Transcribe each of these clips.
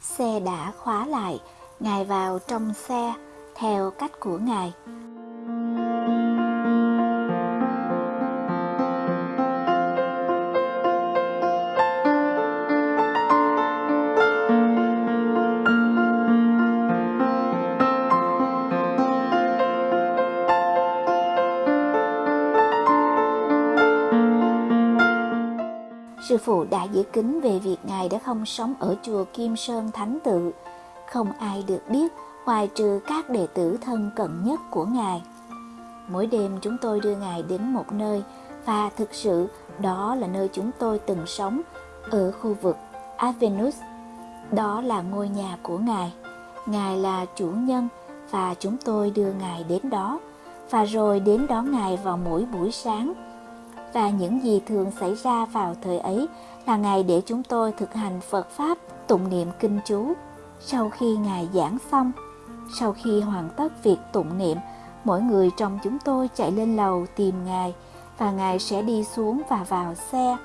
Xe đã khóa lại, Ngài vào trong xe theo cách của Ngài. Sư phụ đã giữ kính về việc Ngài đã không sống ở chùa Kim Sơn Thánh Tự. Không ai được biết, ngoài trừ các đệ tử thân cận nhất của Ngài. Mỗi đêm chúng tôi đưa Ngài đến một nơi, và thực sự đó là nơi chúng tôi từng sống, ở khu vực Avenus. Đó là ngôi nhà của Ngài. Ngài là chủ nhân, và chúng tôi đưa Ngài đến đó và rồi đến đón Ngài vào mỗi buổi sáng và những gì thường xảy ra vào thời ấy là ngày để chúng tôi thực hành Phật Pháp tụng niệm kinh chú. Sau khi Ngài giảng xong, sau khi hoàn tất việc tụng niệm, mỗi người trong chúng tôi chạy lên lầu tìm Ngài và Ngài sẽ đi xuống và vào xe.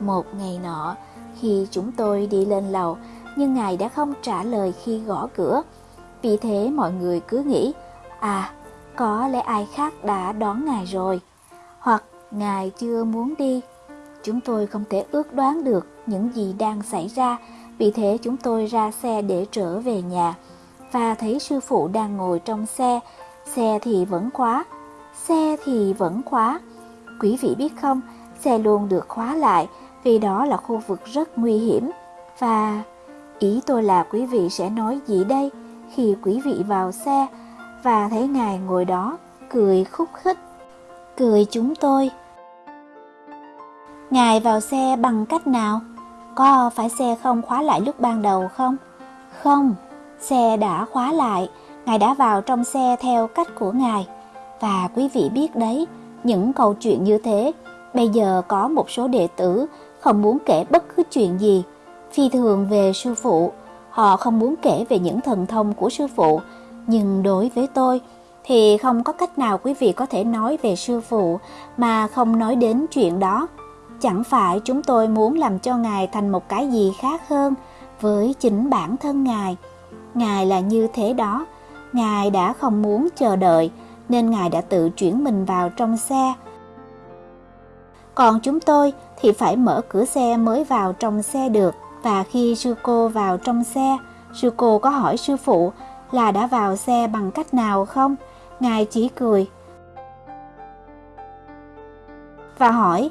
Một ngày nọ, khi chúng tôi đi lên lầu, nhưng Ngài đã không trả lời khi gõ cửa. Vì thế mọi người cứ nghĩ, à, có lẽ ai khác đã đón Ngài rồi. Hoặc Ngài chưa muốn đi. Chúng tôi không thể ước đoán được những gì đang xảy ra, vì thế chúng tôi ra xe để trở về nhà và thấy sư phụ đang ngồi trong xe, xe thì vẫn khóa, xe thì vẫn khóa. Quý vị biết không, xe luôn được khóa lại vì đó là khu vực rất nguy hiểm và ý tôi là quý vị sẽ nói gì đây khi quý vị vào xe và thấy ngài ngồi đó cười khúc khích cười chúng tôi. Ngài vào xe bằng cách nào? Có phải xe không khóa lại lúc ban đầu không? Không, xe đã khóa lại, Ngài đã vào trong xe theo cách của Ngài. Và quý vị biết đấy, những câu chuyện như thế, bây giờ có một số đệ tử không muốn kể bất cứ chuyện gì, phi thường về sư phụ, họ không muốn kể về những thần thông của sư phụ, nhưng đối với tôi, thì không có cách nào quý vị có thể nói về sư phụ mà không nói đến chuyện đó. Chẳng phải chúng tôi muốn làm cho Ngài thành một cái gì khác hơn với chính bản thân Ngài. Ngài là như thế đó, Ngài đã không muốn chờ đợi nên Ngài đã tự chuyển mình vào trong xe. Còn chúng tôi thì phải mở cửa xe mới vào trong xe được và khi sư cô vào trong xe, sư cô có hỏi sư phụ là đã vào xe bằng cách nào không? Ngài chỉ cười và hỏi